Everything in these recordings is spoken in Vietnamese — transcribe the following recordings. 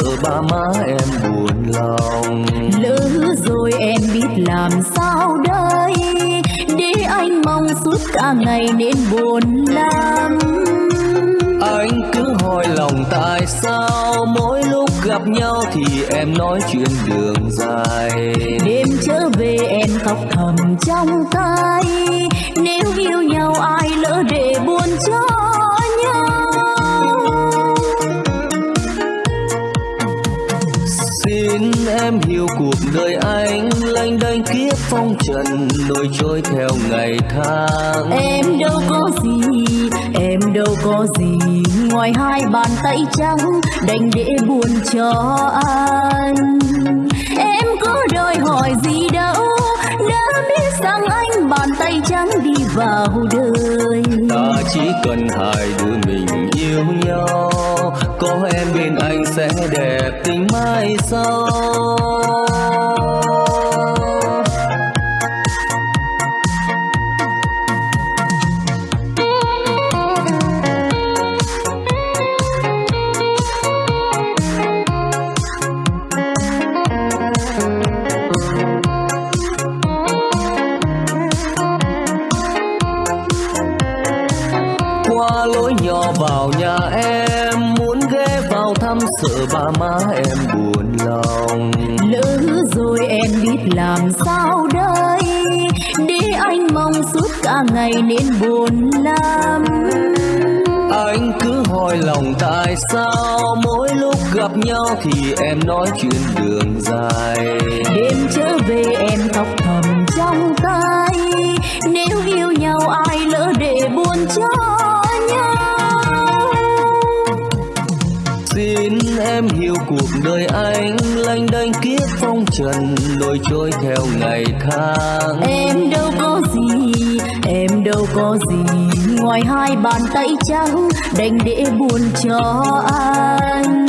sợ ba má em buồn lòng. Lỡ rồi em biết làm sao đây? Để anh mong suốt cả ngày nên buồn lắm. Anh cứ hỏi lòng tại sao mỗi lúc gặp nhau thì em nói chuyện đường dài. Đêm trở về em khóc thầm trong tay. Em hiểu cuộc đời anh lanh đanh kiếp phong trần nổi trôi theo ngày tháng. Em đâu có gì, em đâu có gì, ngoài hai bàn tay trắng đành để buồn cho anh. Em có đòi hỏi gì sang anh bàn tay trắng đi vào đời. Ta chỉ cần hai đứa mình yêu nhau, có em bên anh sẽ đẹp tình mai sau. Ba má em buồn lòng. Lỡ rồi em biết làm sao đây? Để anh mong suốt cả ngày nên buồn lắm. Anh cứ hỏi lòng tại sao mỗi lúc gặp nhau thì em nói chuyện đường dài. Đêm trở về em khóc thầm trong tay. Nếu yêu nhau ai lỡ để buồn cho em hiểu cuộc đời anh lênh đênh kiếp phong trần nổi trôi theo ngày tháng. Em đâu có gì, em đâu có gì, ngoài hai bàn tay trắng đành để buồn cho anh.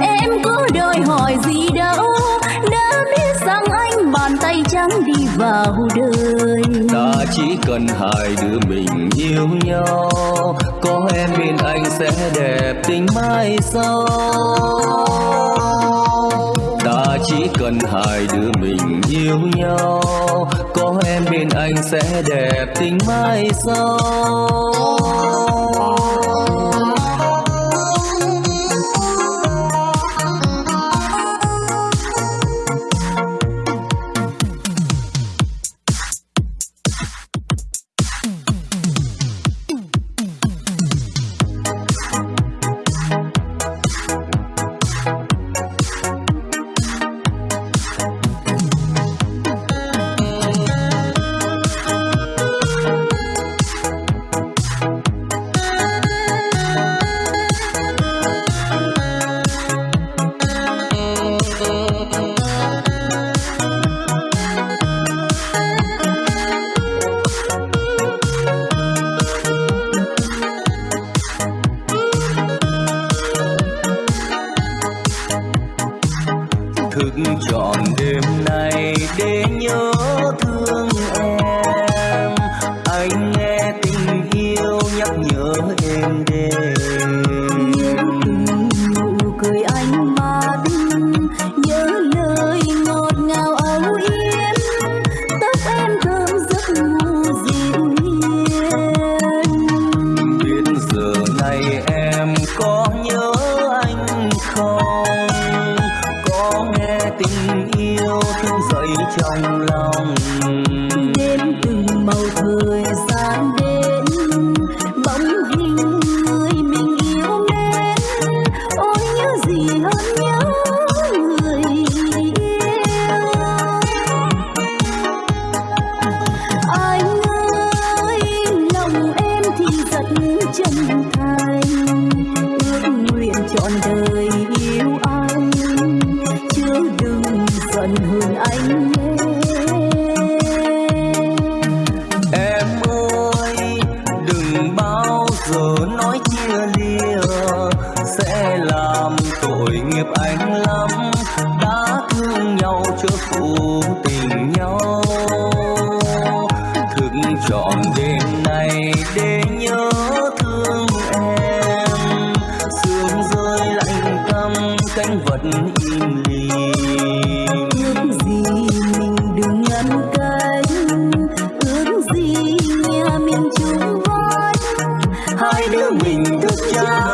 Em có đòi hỏi gì đâu bàn đi vào đời. Ta chỉ cần hai đứa mình yêu nhau, có em bên anh sẽ đẹp tình mai sau. Ta chỉ cần hai đứa mình yêu nhau, có em bên anh sẽ đẹp tình mai sau. Krishna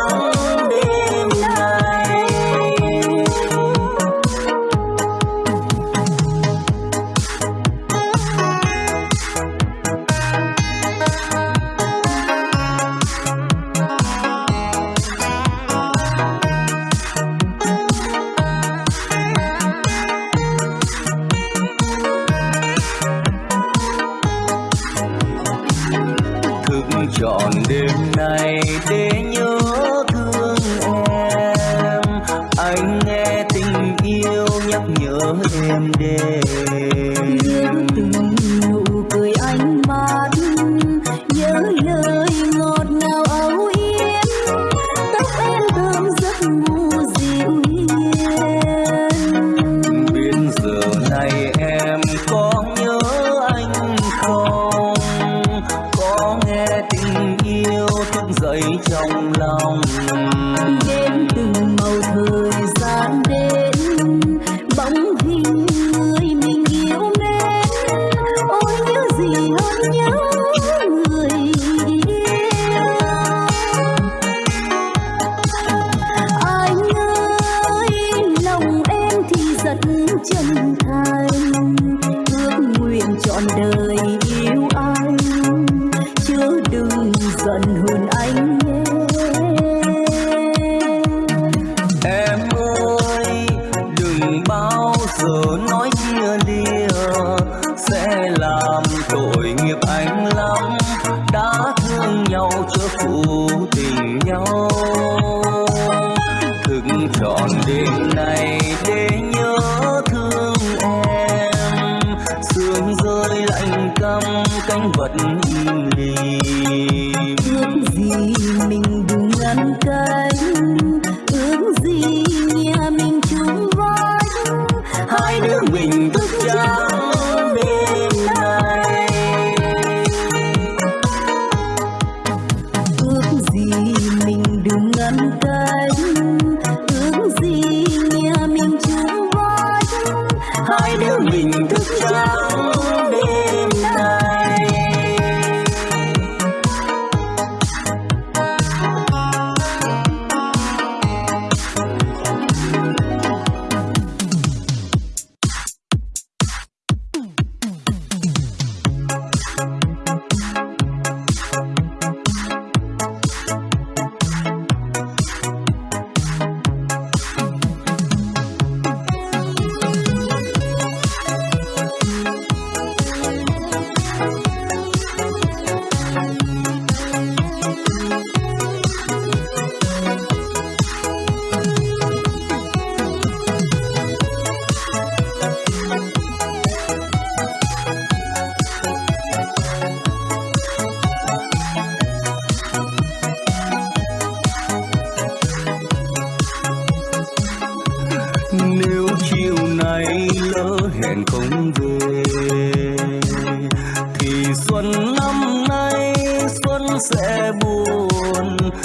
phụ tình nhau. Thức trọn đêm nay để nhớ thương em. Sương rơi lạnh căm cánh vật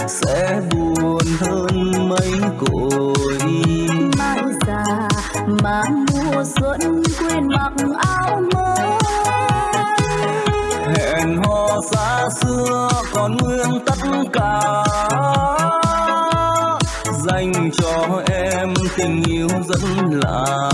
sẽ buồn hơn mấy cội mai già mà mùa xuân quên mặc áo mới. Hẹn hò xa xưa còn nguyên tất cả. Dành cho em tình yêu rất lạ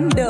cuando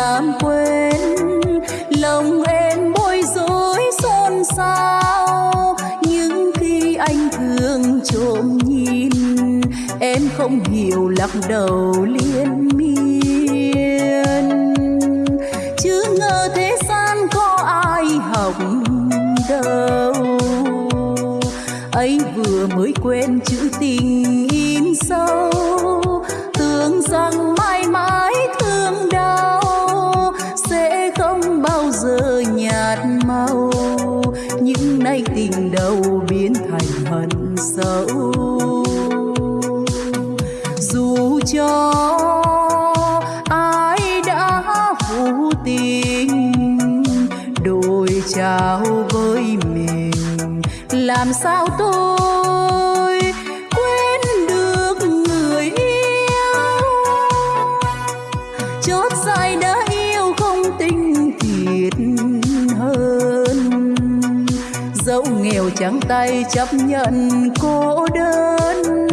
làm quên, lòng em bối rối xôn xao. Nhưng khi anh thường trộm nhìn, em không hiểu lắc đầu liên miên. Chứ ngờ thế gian có ai hỏng đâu. Ấy vừa mới quên trắng tay chấp nhận cô đơn.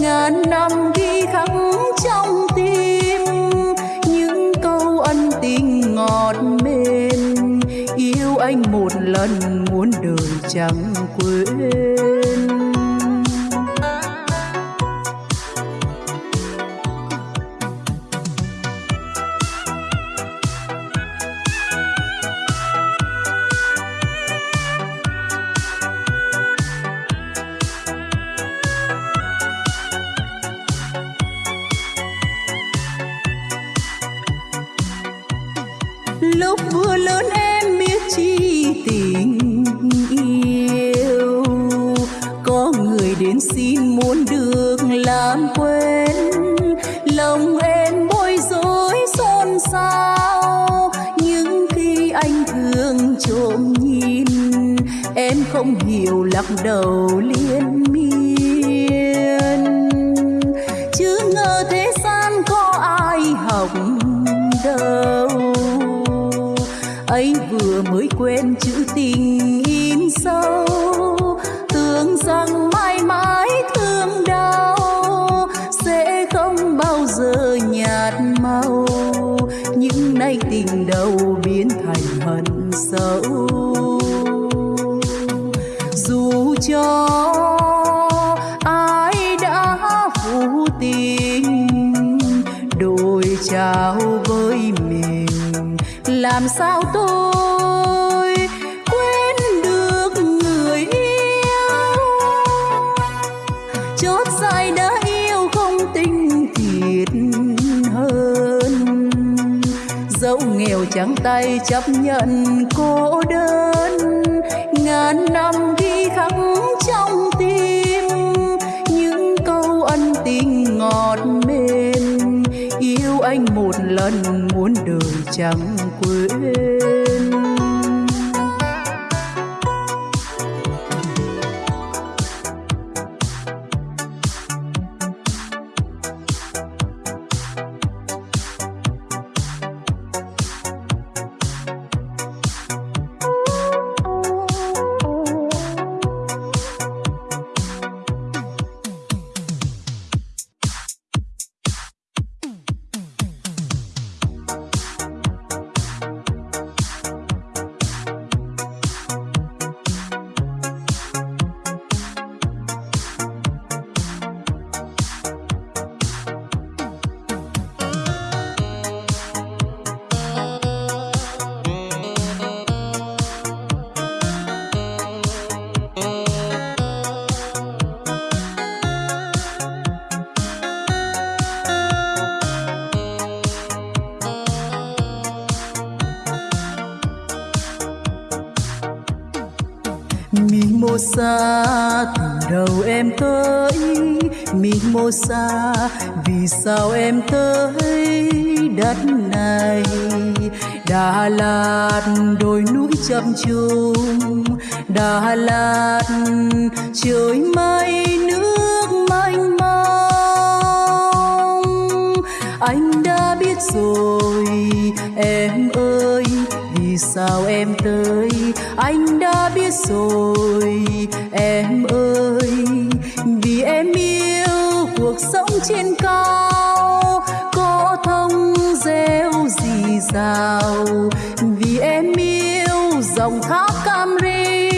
Ngàn năm ghi khắc trong tim, những câu ân tình ngọt mềm. Yêu anh một lần muốn đời chẳng quên. quê Mimosa vì sao em tới đất này? Đà Lạt đồi núi chập trùng, Đà Lạt trời mây, nước mênh mông. Anh đã biết rồi, em ơi, vì sao em tới? Anh đã biết rồi, em vì em yêu dòng thác Camry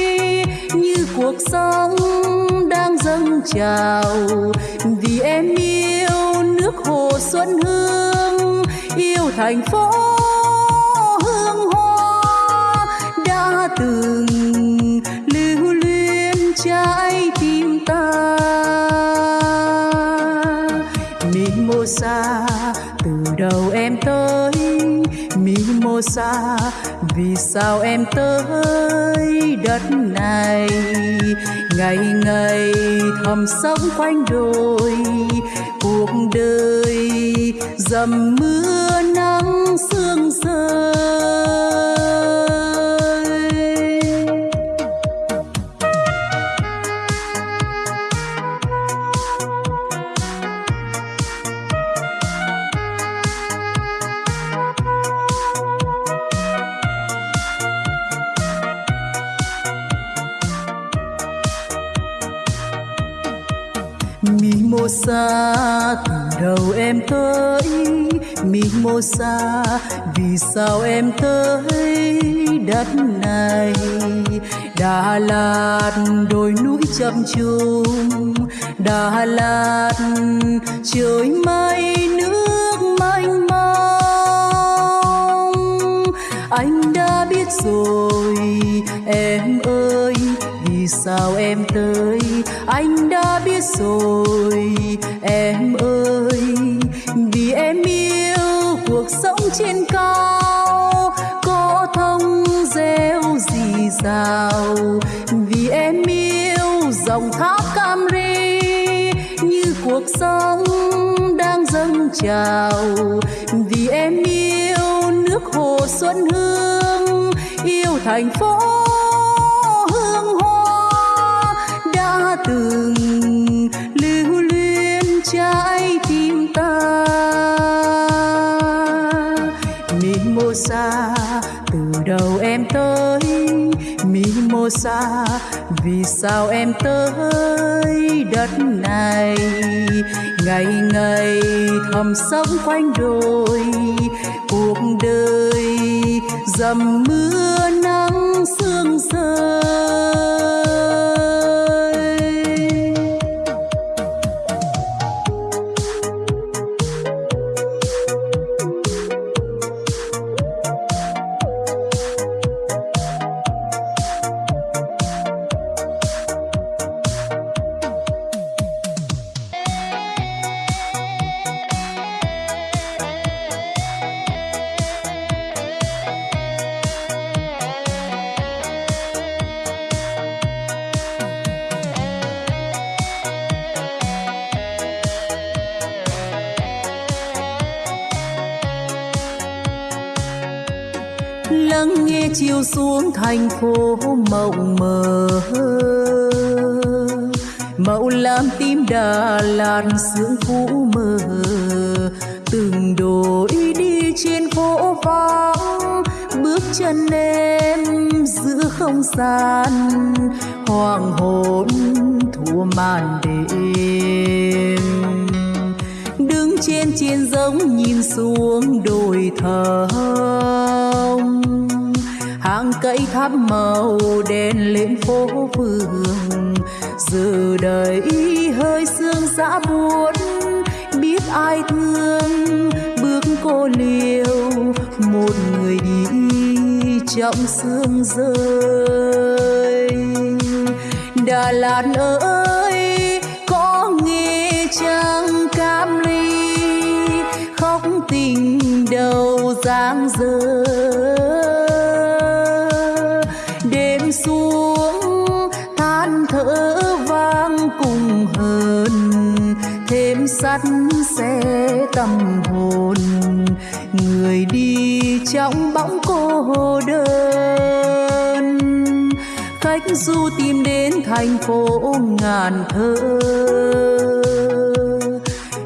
như cuộc sống đang dâng trào. Vì em yêu nước hồ xuân hương, yêu thành phố hương hoa đã từng lưu luyến trái tim ta. Mimosa xa. Vì sao em tới đất này? Ngày ngày thầm sống quanh đồi. Cuộc đời dầm mưa nắng sương Mimosa từ đầu em tới Mimosa vì sao em tới đất này? Đà Lạt, đồi núi chậm trùng. Đà Lạt, trời mây, nước mênh mông. Anh đã biết rồi, em ơi vì sao em tới? Anh đã biết rồi, em ơi. Vì em yêu cuộc sống trên cao, có thông reo rì rào vì em yêu dòng thác cam ri như cuộc sống đang dâng trào. Vì em yêu nước hồ xuân hương, yêu thành phố xa, vì sao em tới đất này? Ngày ngày thầm sống quanh đồi, cuộc đời dầm mưa nắng sương rơi. Chân em giữa không gian, hoàng hôn thua màn đêm. Đứng trên trên giống nhìn xuống đồi thơm, hàng cây tháp màu đen lên phố phường. Giờ đây hơi sương giã buồn biết ai thương bước cô liêu một người đi trọng sương rơi. Đà lạt ơi, có nghe trăng cam ly, khóc tình đầu giang dơ. Đêm xuống, than thở vang cùng hờn, thêm sắt xe tâm hồn. Người đi trong bóng khách du tìm đến thành phố ngàn thơ.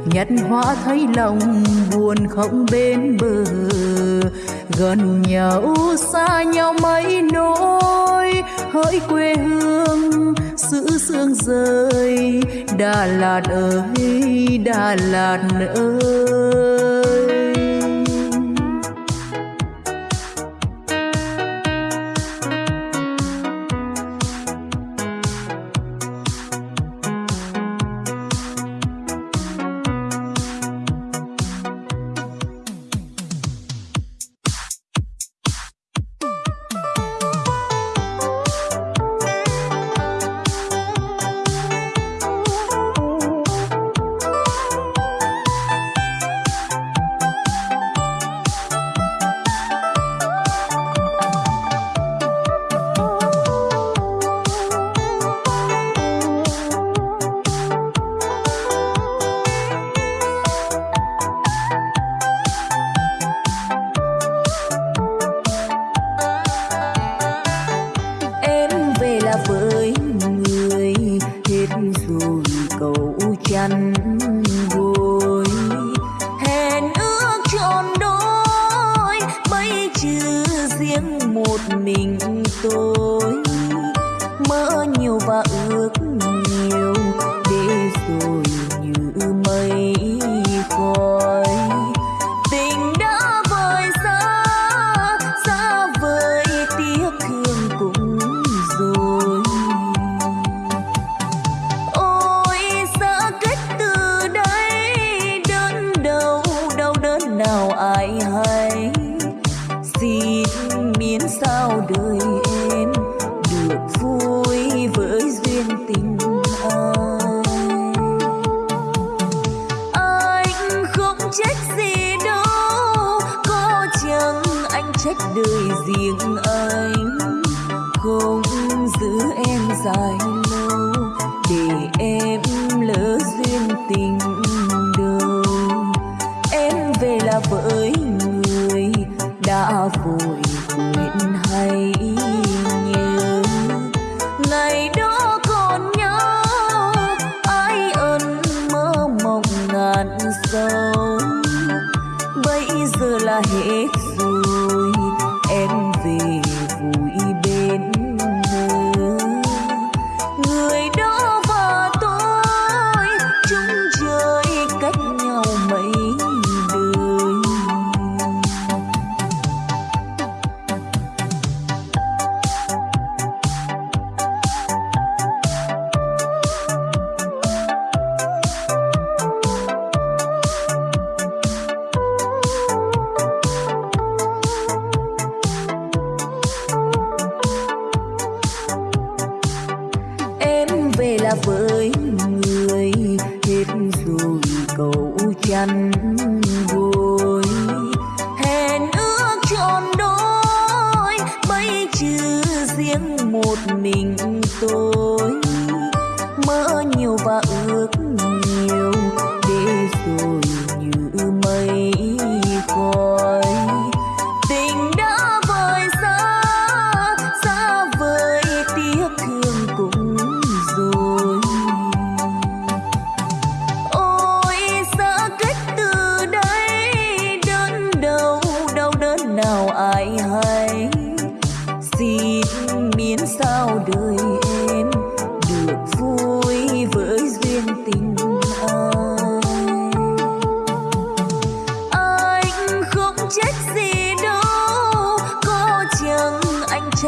Nhặt hoa thấy lòng buồn không bên bờ, gần nhau xa nhau mấy nỗi. Hỡi quê hương giữ sương rơi, đà lạt ơi, đà lạt ơi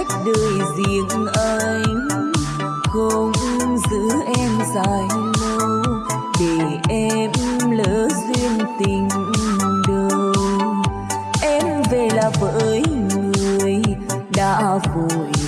trách đời riêng anh. Không giữ em dài lâu, để em lỡ duyên tình đầu. Em về là với người đã vội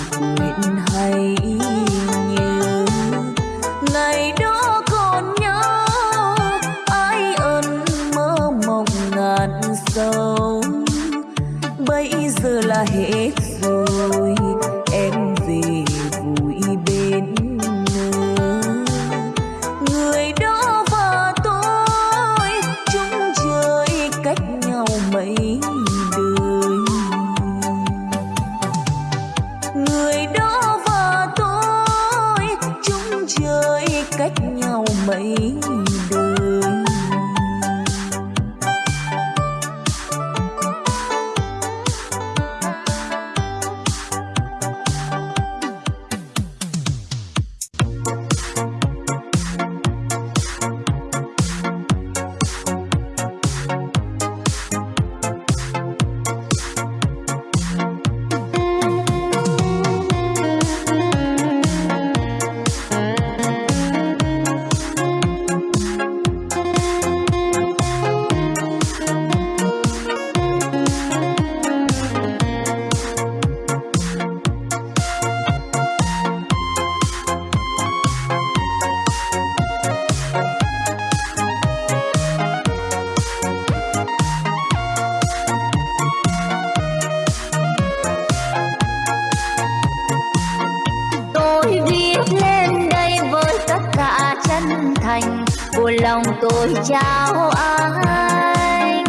tôi chào anh.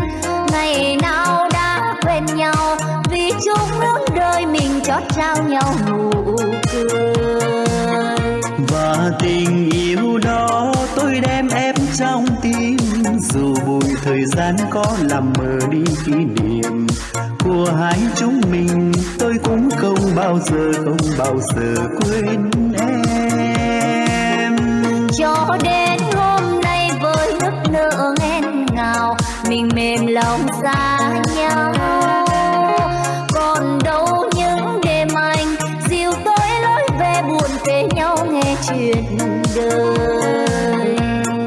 Ngày nào đã quen nhau vì chung hướng đời mình chót trao nhau nụ cười. Và tình yêu đó tôi đem ép trong tim. Dù bụi thời gian có làm mờ đi kỷ niệm của hai chúng mình tôi cũng không bao giờ không bao giờ quên em. Cho đến mình mềm lòng xa nhau. Còn đâu những đêm anh dìu tôi lối về buồn về nhau nghe chuyện đời.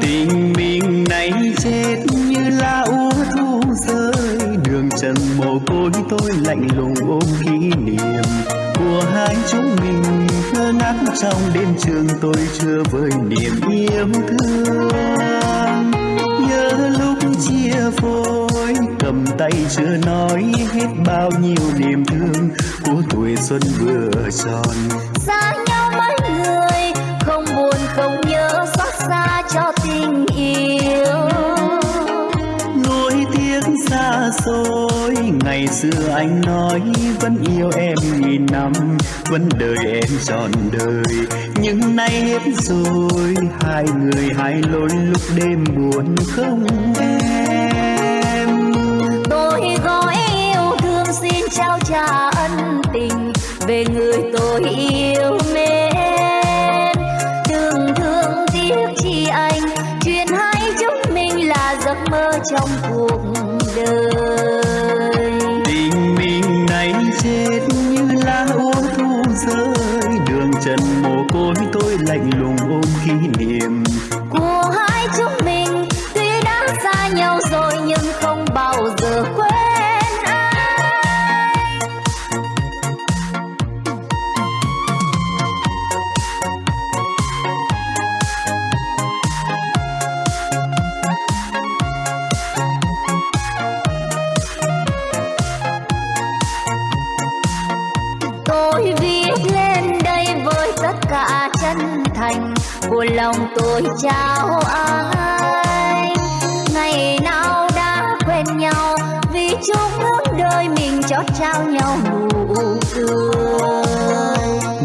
Tình mình này chết như lá úa thu rơi. Đường trần mồ côi tôi lạnh lùng ôm kỷ niệm của hai chúng mình. Ngơ ngác trong đêm trường tôi chưa với niềm yêu thương chia phôi. Cầm tay chưa nói hết bao nhiêu niềm thương của tuổi xuân vừa tròn. Dối. Ngày xưa anh nói, vẫn yêu em nghìn năm, vẫn đợi em trọn đời. Nhưng nay hết rồi, hai người hai lối lúc đêm buồn không em. Tôi gói yêu, thương xin trao trả ân tình. Về người tôi yêu mến. Đừng thương tiếc chi anh, chuyện hai chúng mình là giấc mơ trong cuộc trao nhau nụ cười.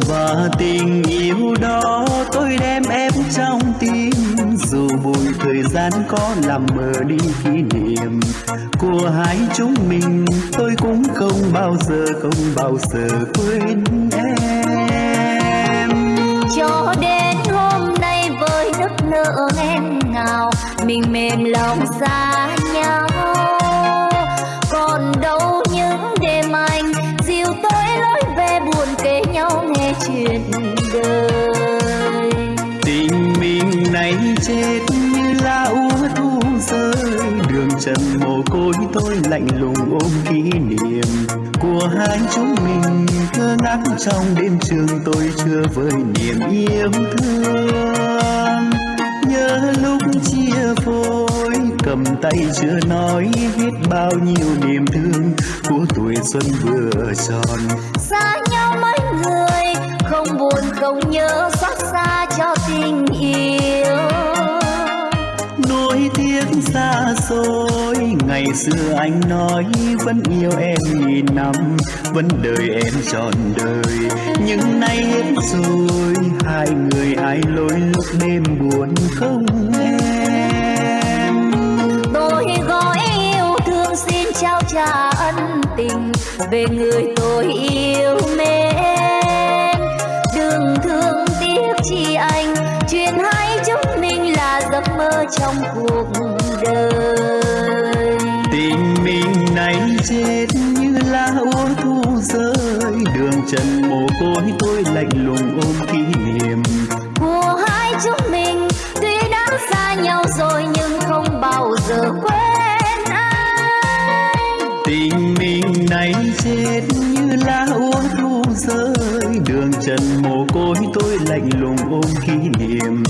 Và tình yêu đó tôi đem ép trong tim. Dù bụi thời gian có làm mờ đi kỷ niệm của hai chúng mình tôi cũng không bao giờ không bao giờ quên em. Cho đến hôm nay với nước nở nghẹn ngào mình mềm lòng xa đường trần mồ côi tôi lạnh lùng ôm kỷ niệm của hai chúng mình. Thơ ngác trong đêm trường tôi chưa vơi niềm yêu thương. Nhớ lúc chia phôi, cầm tay chưa nói hết bao nhiêu niềm thương của tuổi xuân vừa tròn. Xa nhau mấy người, không buồn không nhớ xa xôi. Ngày xưa anh nói vẫn yêu em nghìn năm, vẫn đợi em trọn đời. Nhưng nay hết rồi, hai người hai lối lúc đêm buồn không em? Tôi gói yêu thương xin trao trả ân tình, về người tôi yêu mến. Đừng thương tiếc chi anh, chuyện hai chúng mình là giấc mơ trong cuộc đời tình mình này chết như lá úa thu rơi. Đường trần mồ côi tôi lạnh lùng ôm kỷ niệm. Của hai chúng mình tuy đã xa nhau rồi nhưng không bao giờ quên anh tình mình này chết như lá úa thu rơi. Đường trần mồ côi tôi lạnh lùng ôm kỷ niệm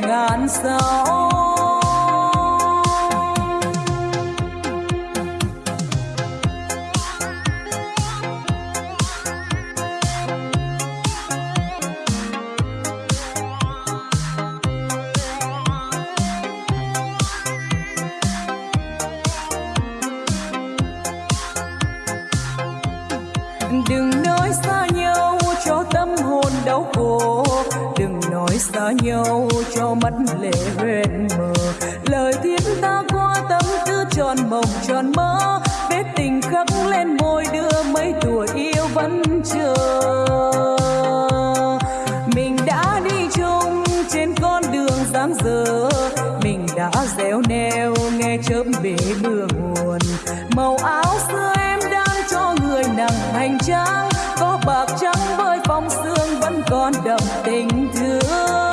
ngàn sao mắt lệ huyền mờ. Lời thiết ta qua tâm tư tròn mộng tròn mơ. Vết tình khắc lên môi đưa mấy tuổi yêu vẫn chờ. Mình đã đi chung trên con đường dáng dở. Mình đã réo neo nghe chớp bể mưa nguồn. Màu áo xưa em đang cho người nặng hành trang. Có bạc trắng với phong sương vẫn còn đậm tình thương.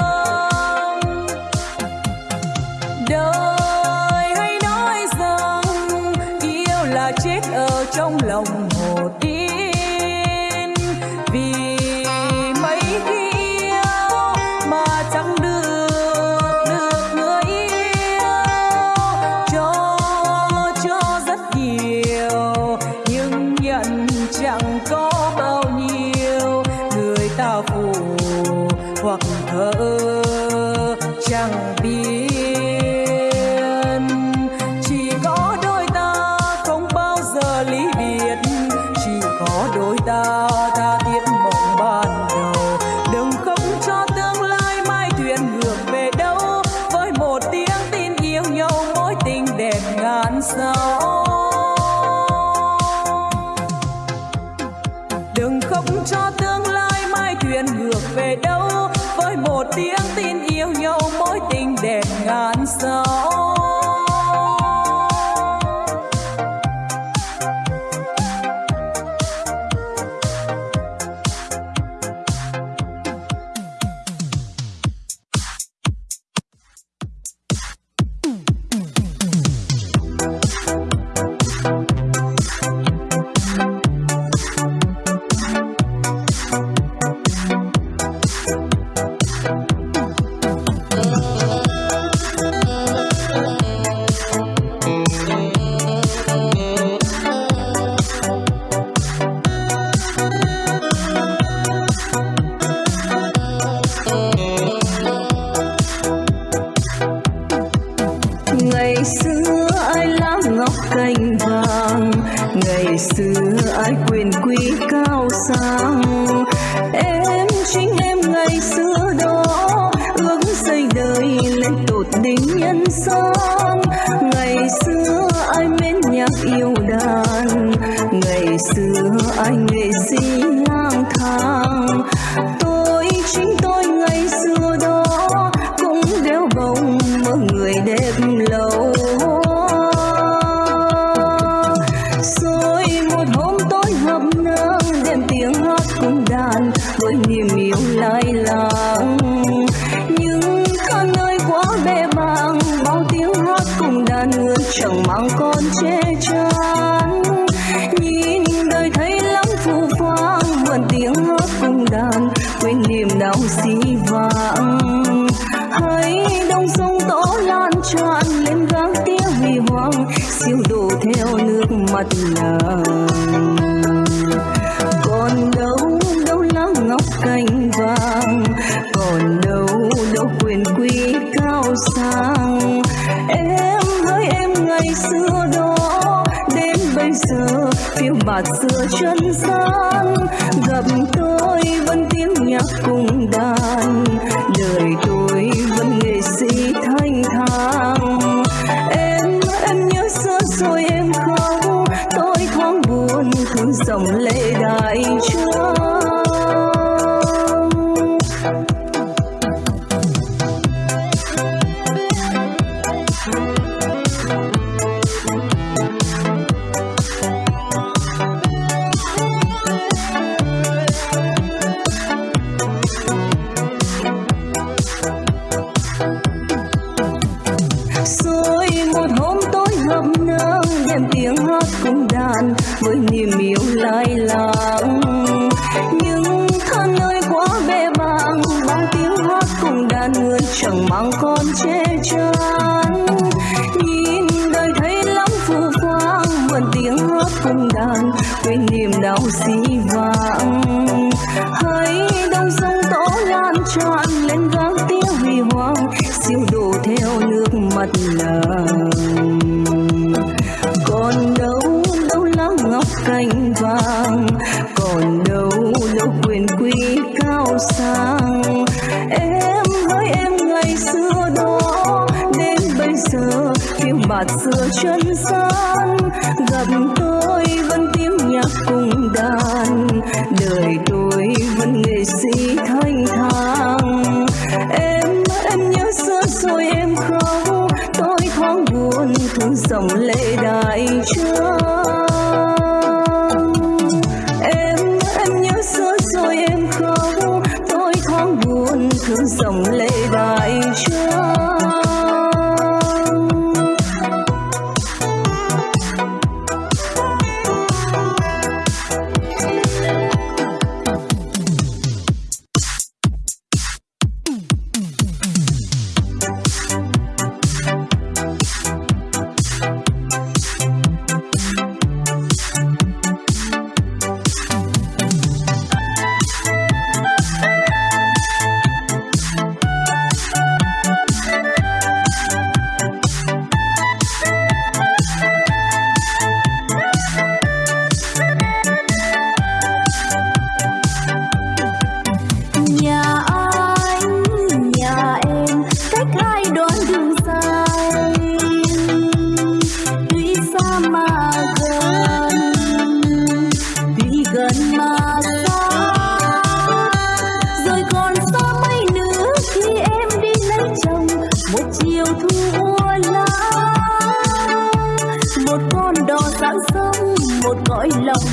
chẳng mang con che chở. hạt xưa chân sáng gặp tôi vẫn tiếng nhạc cùng đàn. mất nàng còn đâu đâu lá ngọc cành vàng, còn đâu đâu quyền quý cao sang. Em hỡi em ngày xưa đó, đến bây giờ phiêu bạt xưa chân xa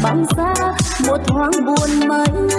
băng xa một thoáng buồn mấy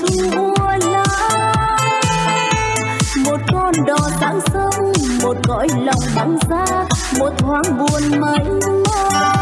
thu lá một con đò sáng sớm, một cõi lòng băng giá, một thoáng buồn mây. mông